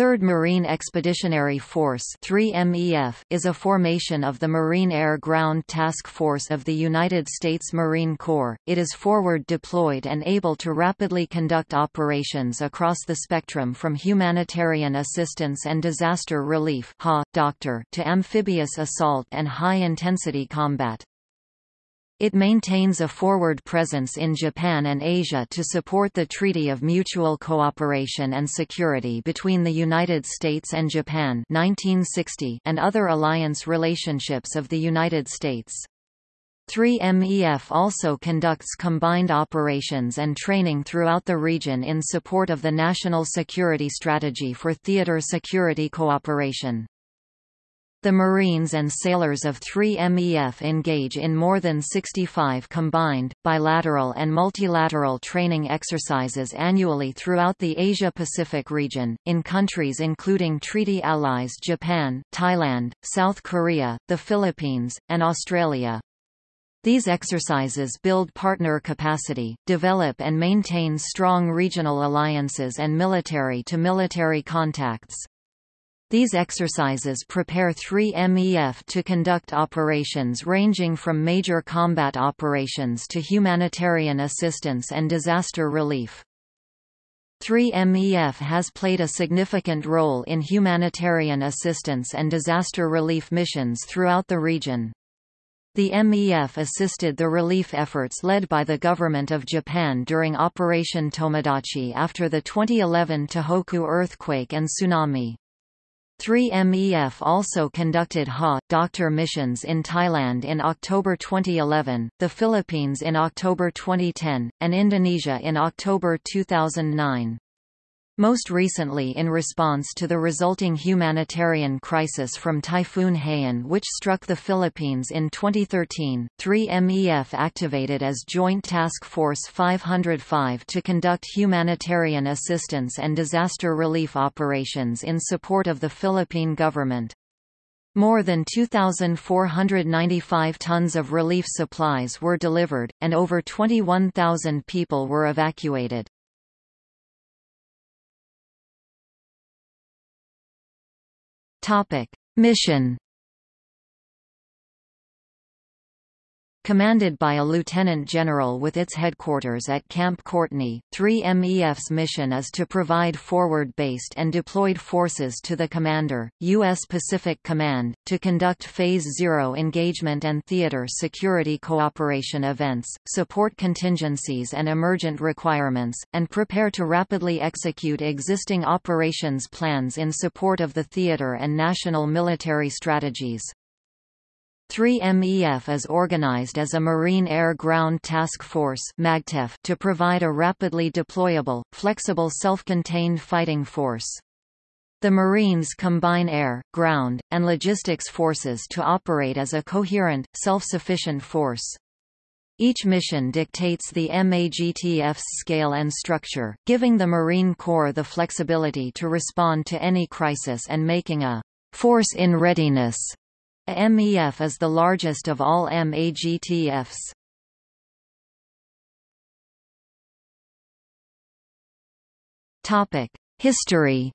3rd Marine Expeditionary Force 3MEF is a formation of the Marine Air Ground Task Force of the United States Marine Corps. It is forward deployed and able to rapidly conduct operations across the spectrum from humanitarian assistance and disaster relief (HA, doctor) to amphibious assault and high-intensity combat. It maintains a forward presence in Japan and Asia to support the Treaty of Mutual Cooperation and Security between the United States and Japan 1960 and other alliance relationships of the United States. 3MEF also conducts combined operations and training throughout the region in support of the National Security Strategy for Theater Security Cooperation. The Marines and sailors of 3MEF engage in more than 65 combined, bilateral and multilateral training exercises annually throughout the Asia-Pacific region, in countries including treaty allies Japan, Thailand, South Korea, the Philippines, and Australia. These exercises build partner capacity, develop and maintain strong regional alliances and military-to-military -military contacts. These exercises prepare 3MEF to conduct operations ranging from major combat operations to humanitarian assistance and disaster relief. 3MEF has played a significant role in humanitarian assistance and disaster relief missions throughout the region. The MEF assisted the relief efforts led by the Government of Japan during Operation Tomodachi after the 2011 Tohoku earthquake and tsunami. 3MEF also conducted HA doctor missions in Thailand in October 2011, the Philippines in October 2010, and Indonesia in October 2009. Most recently in response to the resulting humanitarian crisis from Typhoon Haiyan which struck the Philippines in 2013, 3MEF activated as Joint Task Force 505 to conduct humanitarian assistance and disaster relief operations in support of the Philippine government. More than 2,495 tons of relief supplies were delivered, and over 21,000 people were evacuated. Topic: Mission Commanded by a lieutenant general with its headquarters at Camp Courtney, 3MEF's mission is to provide forward-based and deployed forces to the commander, U.S. Pacific Command, to conduct Phase Zero engagement and theater security cooperation events, support contingencies and emergent requirements, and prepare to rapidly execute existing operations plans in support of the theater and national military strategies. 3MEF is organized as a Marine Air Ground Task Force to provide a rapidly deployable, flexible self-contained fighting force. The Marines combine air, ground, and logistics forces to operate as a coherent, self-sufficient force. Each mission dictates the MAGTF's scale and structure, giving the Marine Corps the flexibility to respond to any crisis and making a force in readiness MEF is the largest of all MAGTFs. History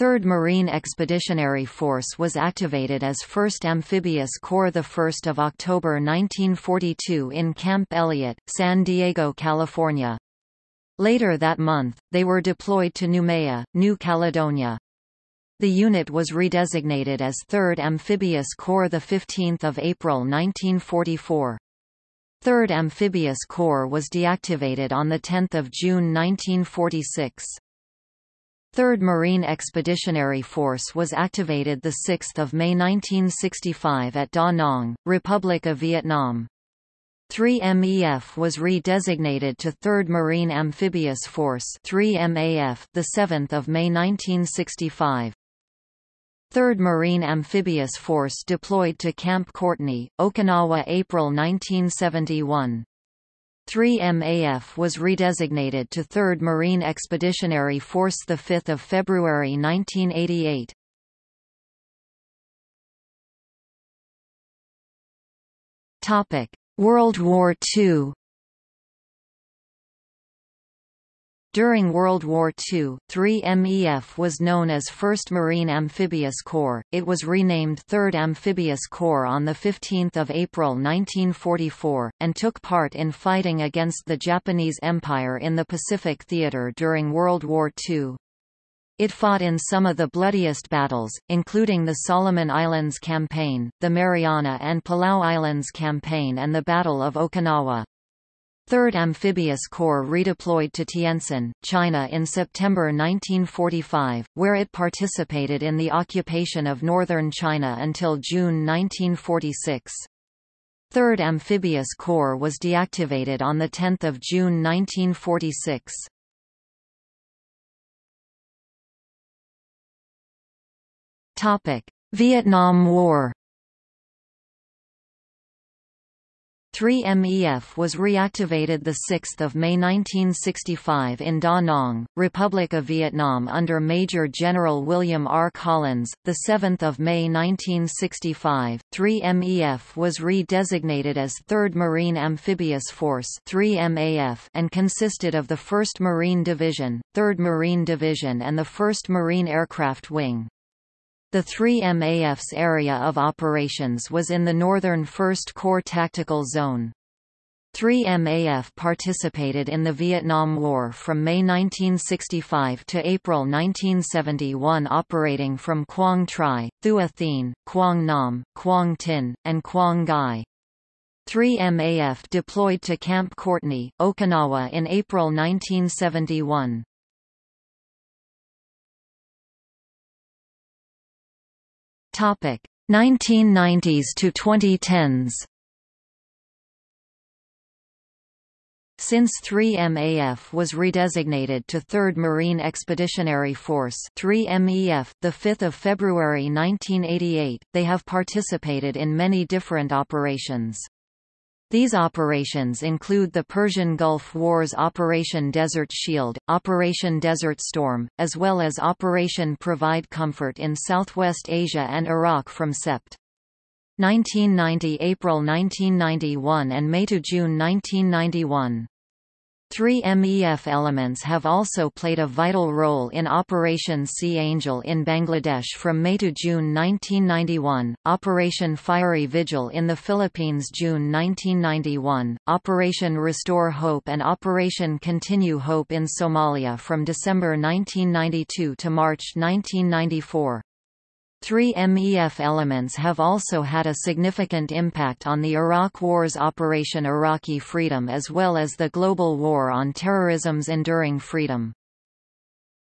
3rd Marine Expeditionary Force was activated as 1st Amphibious Corps 1 October 1942 in Camp Elliott, San Diego, California. Later that month, they were deployed to Noumea, New Caledonia. The unit was redesignated as 3rd Amphibious Corps 15 April 1944. 3rd Amphibious Corps was deactivated on 10 June 1946. 3rd Marine Expeditionary Force was activated 6 May 1965 at Da Nang, Republic of Vietnam. 3MEF was re-designated to 3rd Marine Amphibious Force 3MAF, 7 May 1965. 3rd Marine Amphibious Force deployed to Camp Courtney, Okinawa April 1971. 3MAF was redesignated to 3rd Marine Expeditionary Force 5 February 1988. World War II During World War II, 3MEF was known as 1st Marine Amphibious Corps. It was renamed 3rd Amphibious Corps on 15 April 1944, and took part in fighting against the Japanese Empire in the Pacific Theater during World War II. It fought in some of the bloodiest battles, including the Solomon Islands Campaign, the Mariana and Palau Islands Campaign and the Battle of Okinawa. 3rd Amphibious Corps redeployed to Tientsin, China in September 1945, where it participated in the occupation of northern China until June 1946. 3rd Amphibious Corps was deactivated on 10 June 1946. Vietnam War 3MEF was reactivated 6 May 1965 in Da Nang, Republic of Vietnam under Major General William R. Collins. 7 May 1965, 3MEF was re-designated as 3rd Marine Amphibious Force 3MAF and consisted of the 1st Marine Division, 3rd Marine Division and the 1st Marine Aircraft Wing. The 3MAF's area of operations was in the northern 1st Corps Tactical Zone. 3MAF participated in the Vietnam War from May 1965 to April 1971 operating from Quang Tri, Thua Thien, Quang Nam, Quang Tin, and Quang Ngai. 3MAF deployed to Camp Courtney, Okinawa in April 1971. Topic 1990s to 2010s. Since 3MAF was redesignated to 3rd Marine Expeditionary Force 3MEF, 5 February 1988, they have participated in many different operations. These operations include the Persian Gulf War's Operation Desert Shield, Operation Desert Storm, as well as Operation Provide Comfort in Southwest Asia and Iraq from Sept. 1990 April 1991 and May to June 1991. Three MEF elements have also played a vital role in Operation Sea Angel in Bangladesh from May to June 1991, Operation Fiery Vigil in the Philippines June 1991, Operation Restore Hope and Operation Continue Hope in Somalia from December 1992 to March 1994. Three MEF elements have also had a significant impact on the Iraq War's Operation Iraqi Freedom as well as the global war on terrorism's Enduring Freedom.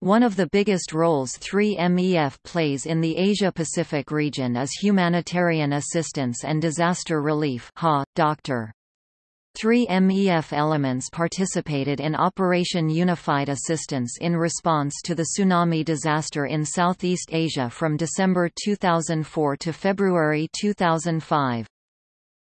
One of the biggest roles 3MEF plays in the Asia-Pacific region is humanitarian assistance and disaster relief HA, Dr. Three MEF elements participated in Operation Unified Assistance in response to the tsunami disaster in Southeast Asia from December 2004 to February 2005.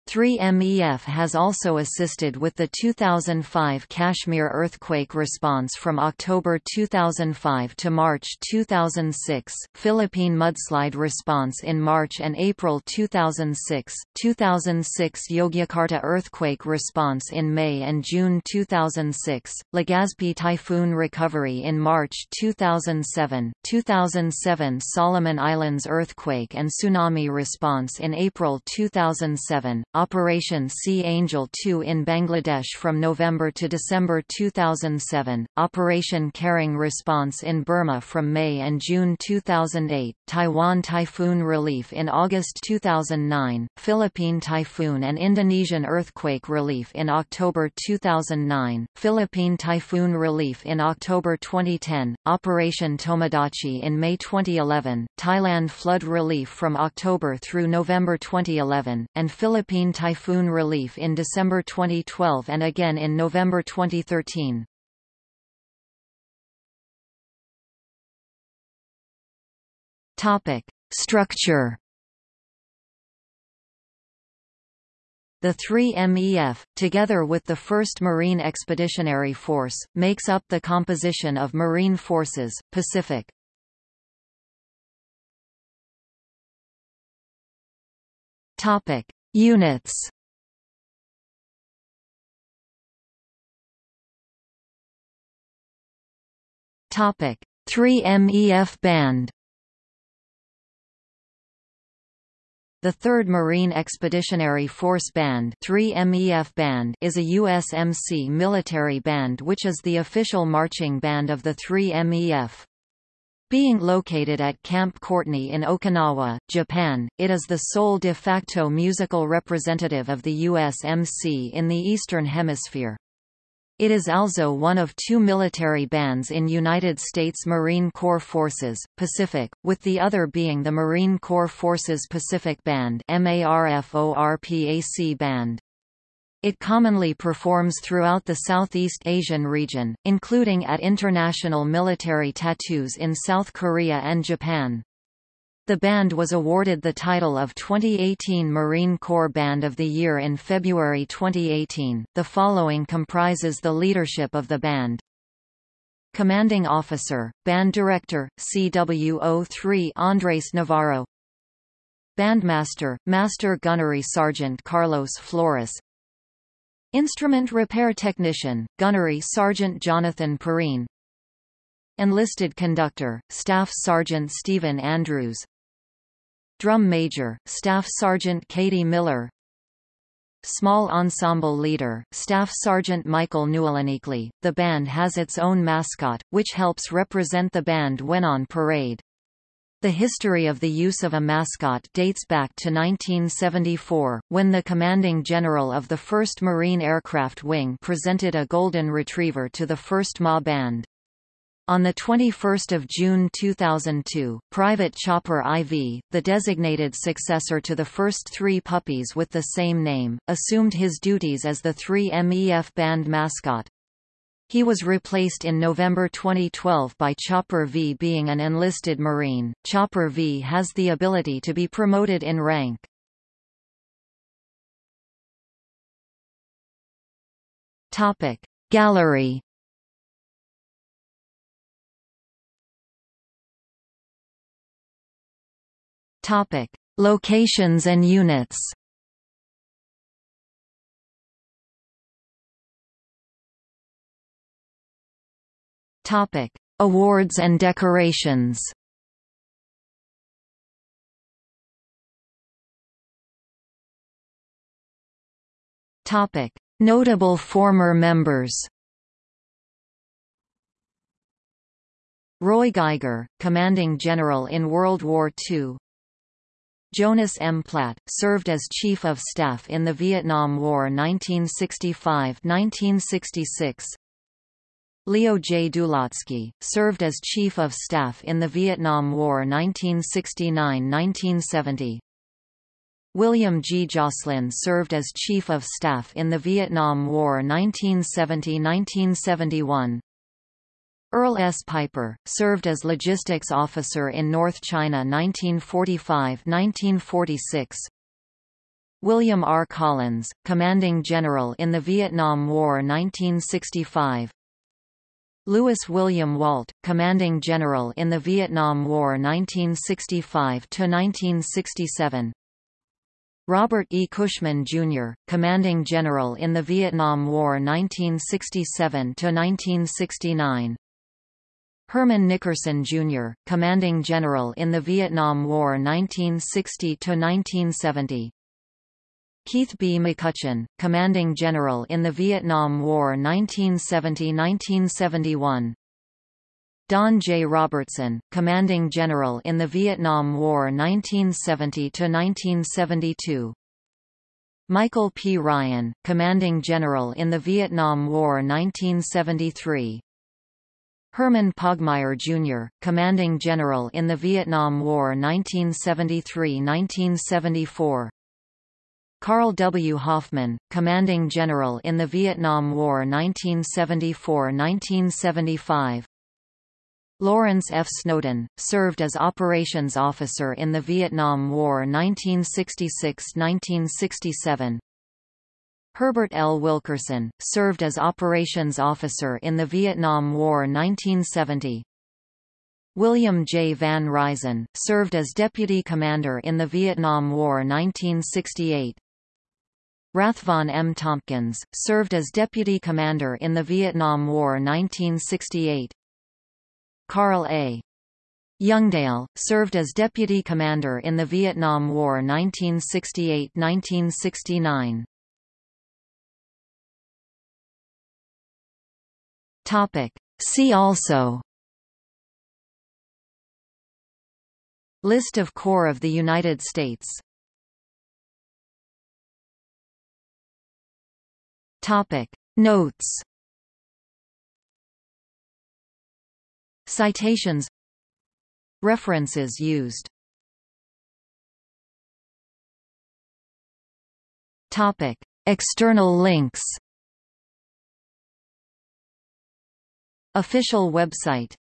3MEF has also assisted with the 2005 Kashmir earthquake response from October 2005 to March 2006, Philippine mudslide response in March and April 2006, 2006 Yogyakarta earthquake response in May and June 2006, Legazpi typhoon recovery in March 2007, 2007 Solomon Islands earthquake and tsunami response in April 2007, Operation Sea Angel 2 in Bangladesh from November to December 2007, Operation Caring Response in Burma from May and June 2008, Taiwan Typhoon Relief in August 2009, Philippine Typhoon and Indonesian Earthquake Relief in October 2009, Philippine Typhoon Relief in October 2010, Operation Tomodachi in May 2011, Thailand Flood Relief from October through November 2011, and Philippine Philippine typhoon relief in December 2012 and again in November 2013. Topic: Structure. The 3MEF, together with the 1st Marine Expeditionary Force, makes up the composition of Marine Forces, Pacific. Topic: Units. Topic: 3MEF Band. The 3rd Marine Expeditionary Force Band, 3MEF Band is a USMC military band which is the official marching band of the 3MEF. Being located at Camp Courtney in Okinawa, Japan, it is the sole de facto musical representative of the USMC in the Eastern Hemisphere. It is also one of two military bands in United States Marine Corps Forces, Pacific, with the other being the Marine Corps Forces Pacific Band MARFORPAC band. It commonly performs throughout the Southeast Asian region, including at international military tattoos in South Korea and Japan. The band was awarded the title of 2018 Marine Corps Band of the Year in February 2018. The following comprises the leadership of the band. Commanding Officer, Band Director, CWO3 Andres Navarro Bandmaster, Master Gunnery Sergeant Carlos Flores Instrument Repair Technician, Gunnery Sergeant Jonathan Perrine Enlisted Conductor, Staff Sergeant Stephen Andrews Drum Major, Staff Sergeant Katie Miller Small Ensemble Leader, Staff Sergeant Michael Newelanikli. The band has its own mascot, which helps represent the band when on parade. The history of the use of a mascot dates back to 1974, when the commanding general of the 1st Marine Aircraft Wing presented a Golden Retriever to the 1st MA Band. On 21 June 2002, Private Chopper IV, the designated successor to the first three puppies with the same name, assumed his duties as the 3MEF band mascot. He was replaced in November 2012 by Chopper V. Being an enlisted Marine, Chopper V has the ability to be promoted in rank. Gallery Locations and units. Topic: Awards and decorations. Topic: Notable former members. Roy Geiger, commanding general in World War II Jonas M. Platt, served as Chief of Staff in the Vietnam War 1965–1966. Leo J. Dulacki, served as Chief of Staff in the Vietnam War 1969–1970. William G. Joslyn served as Chief of Staff in the Vietnam War 1970–1971. Earl S. Piper, served as logistics officer in North China 1945–1946. William R. Collins, commanding general in the Vietnam War 1965. Lewis William Walt, commanding general in the Vietnam War 1965–1967. Robert E. Cushman, Jr., commanding general in the Vietnam War 1967–1969. Herman Nickerson, Jr., commanding general in the Vietnam War 1960–1970. Keith B. McCutcheon, commanding general in the Vietnam War 1970–1971. Don J. Robertson, commanding general in the Vietnam War 1970–1972. Michael P. Ryan, commanding general in the Vietnam War 1973. Herman Poggemeyer Jr., commanding general in the Vietnam War 1973–1974. Carl W. Hoffman, commanding general in the Vietnam War 1974–1975. Lawrence F. Snowden, served as operations officer in the Vietnam War 1966–1967. Herbert L. Wilkerson, served as operations officer in the Vietnam War 1970. William J. Van Ryzin, served as deputy commander in the Vietnam War 1968. Rathvon M. Tompkins, served as deputy commander in the Vietnam War 1968. Carl A. Youngdale, served as deputy commander in the Vietnam War 1968–1969. See also List of Corps of the United States Topic. Notes. Citations. References used. Topic. External links. Official website